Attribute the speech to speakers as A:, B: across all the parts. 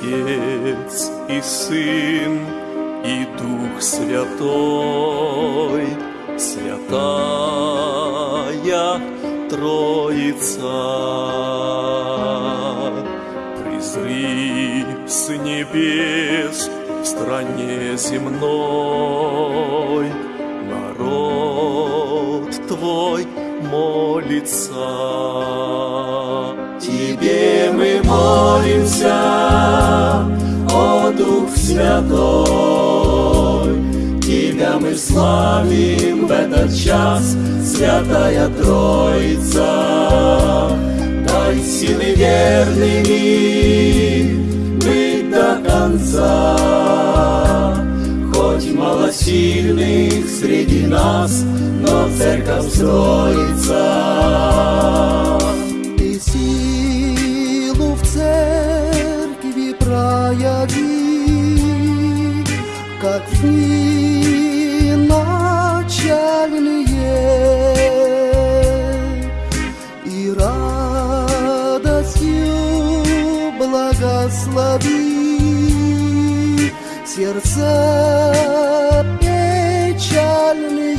A: Отец и Сын и Дух Святой, Святая Троица. Призри с небес в стране земной, Народ Твой молится. Тебе мы молимся, Святой. Тебя мы славим в этот час, Святая Троица. Дай силы верными быть до конца. Хоть мало сильных среди нас, но церковь строится.
B: Как дни начальные, и радостью благослови сердца печальные.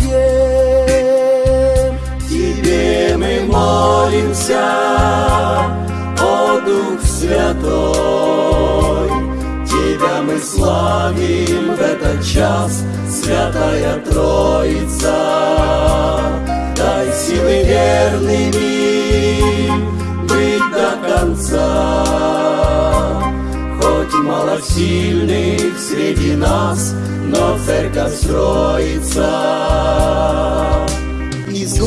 A: Тебе мы молимся, о Дух Святой. Славим в этот час, Святая Троица. Дай силы верными быть до конца. Хоть мало сильных среди нас, но церковь строится. Из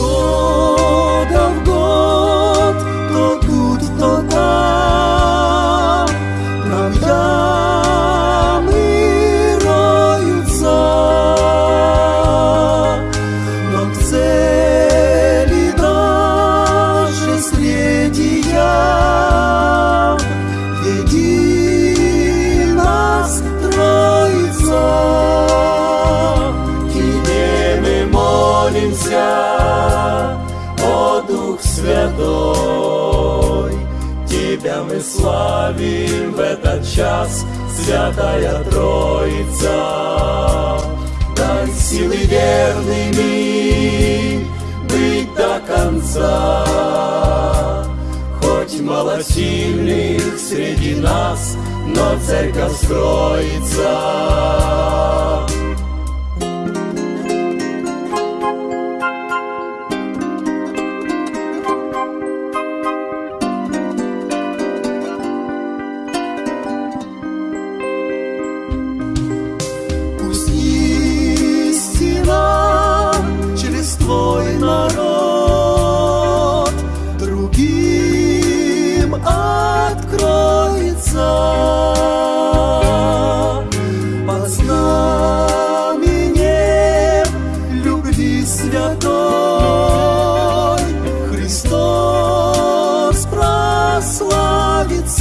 A: Дух Святой. Тебя мы славим в этот час, Святая Троица. Дай силы верными быть до конца. Хоть мало сильных среди нас, но церковь строится.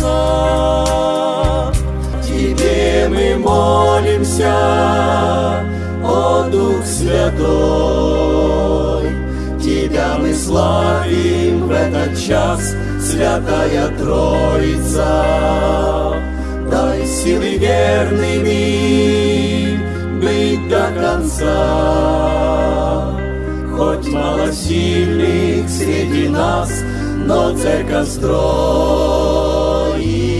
A: Прославится. Тебе мы молимся, о Дух Святой. Тебя мы славим в этот час, Святая Троица. Дай силы верными быть до конца. Хоть мало сильных среди нас, но церковь строится. you.